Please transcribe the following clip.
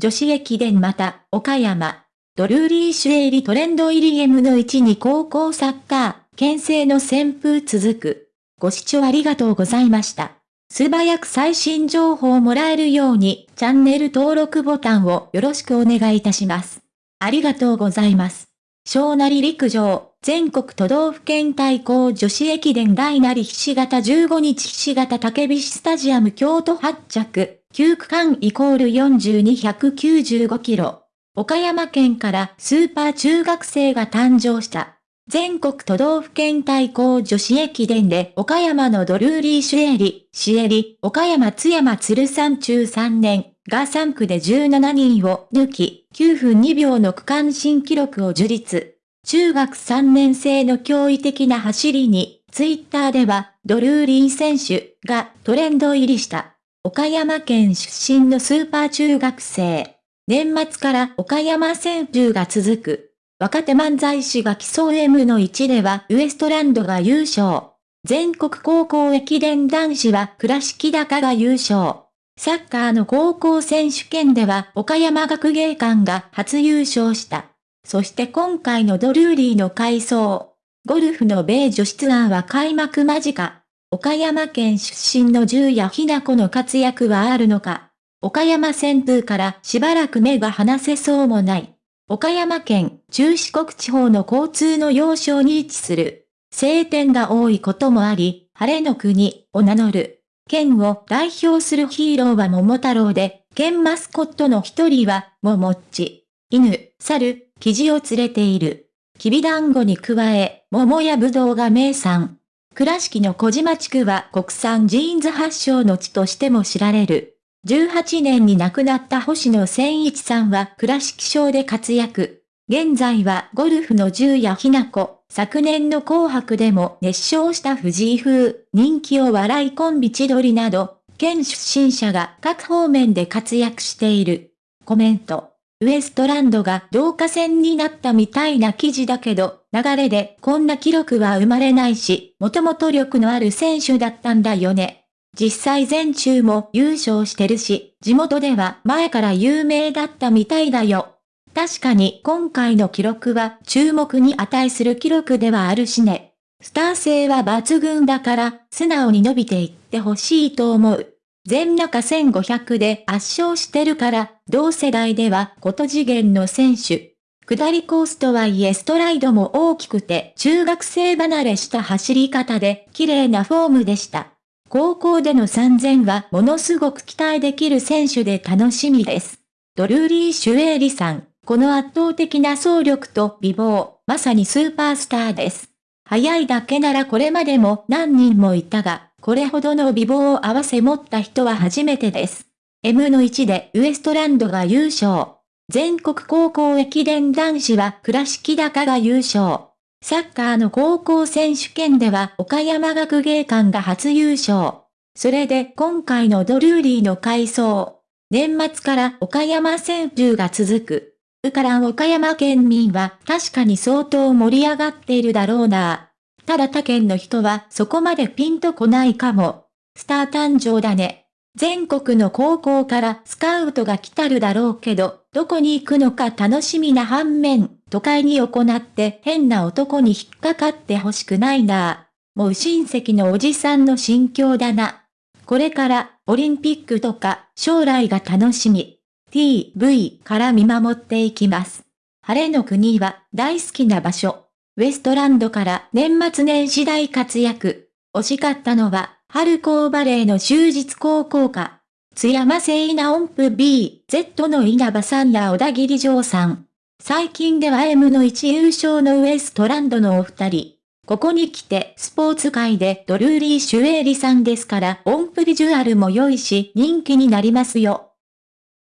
女子駅伝また、岡山。ドルーリーシュエリトレンド入り M の1に高校サッカー、県政の旋風続く。ご視聴ありがとうございました。素早く最新情報をもらえるように、チャンネル登録ボタンをよろしくお願いいたします。ありがとうございます。小なり陸上、全国都道府県対抗女子駅伝大なりひし形15日ひし形竹菱スタジアム京都発着、9区間イコール4295キロ。岡山県からスーパー中学生が誕生した。全国都道府県対抗女子駅伝で岡山のドルーリーシュエリ、シエリ、岡山津山鶴山中3年が3区で17人を抜き、9分2秒の区間新記録を樹立。中学3年生の驚異的な走りに、ツイッターでは、ドルーリー選手がトレンド入りした。岡山県出身のスーパー中学生。年末から岡山旋風が続く。若手漫才師が競う M の1ではウエストランドが優勝。全国高校駅伝男子は倉敷高が優勝。サッカーの高校選手権では岡山学芸館が初優勝した。そして今回のドルーリーの改装。ゴルフの米女子ツアーは開幕間近。岡山県出身の十谷ひな子の活躍はあるのか。岡山旋風からしばらく目が離せそうもない。岡山県中四国地方の交通の要衝に位置する。晴天が多いこともあり、晴れの国を名乗る。県を代表するヒーローは桃太郎で、県マスコットの一人は、桃っち。犬、猿、生地を連れている。きびだんごに加え、桃やぶどうが名産。倉敷の小島地区は国産ジーンズ発祥の地としても知られる。18年に亡くなった星野千一さんは倉敷省で活躍。現在はゴルフの十谷ひな子、昨年の紅白でも熱唱した藤井風、人気を笑いコンビ千鳥など、県出身者が各方面で活躍している。コメント。ウエストランドが同化戦になったみたいな記事だけど、流れでこんな記録は生まれないし、もともと力のある選手だったんだよね。実際全中も優勝してるし、地元では前から有名だったみたいだよ。確かに今回の記録は注目に値する記録ではあるしね。スター性は抜群だから素直に伸びていってほしいと思う。全中1500で圧勝してるから、同世代ではこと次元の選手。下りコースとはいえストライドも大きくて中学生離れした走り方で綺麗なフォームでした。高校での3000はものすごく期待できる選手で楽しみです。ドルーリー・シュエーリさん、この圧倒的な走力と美貌、まさにスーパースターです。早いだけならこれまでも何人もいたが、これほどの美貌を合わせ持った人は初めてです。M の1でウエストランドが優勝。全国高校駅伝男子は倉敷高が優勝。サッカーの高校選手権では岡山学芸館が初優勝。それで今回のドルーリーの改装。年末から岡山旋風が続く。うから岡山県民は確かに相当盛り上がっているだろうな。ただ他県の人はそこまでピンとこないかも。スター誕生だね。全国の高校からスカウトが来たるだろうけど、どこに行くのか楽しみな反面、都会に行って変な男に引っかかってほしくないなぁ。もう親戚のおじさんの心境だな。これからオリンピックとか将来が楽しみ。TV から見守っていきます。晴れの国は大好きな場所。ウエストランドから年末年始大活躍。惜しかったのは春高バレーの終日高校か。津山聖稲音符 B、Z の稲葉さんや小田切城さん。最近では M の1優勝のウエストランドのお二人。ここに来てスポーツ界でドルーリー・シュエーリさんですから音符ビジュアルも良いし人気になりますよ。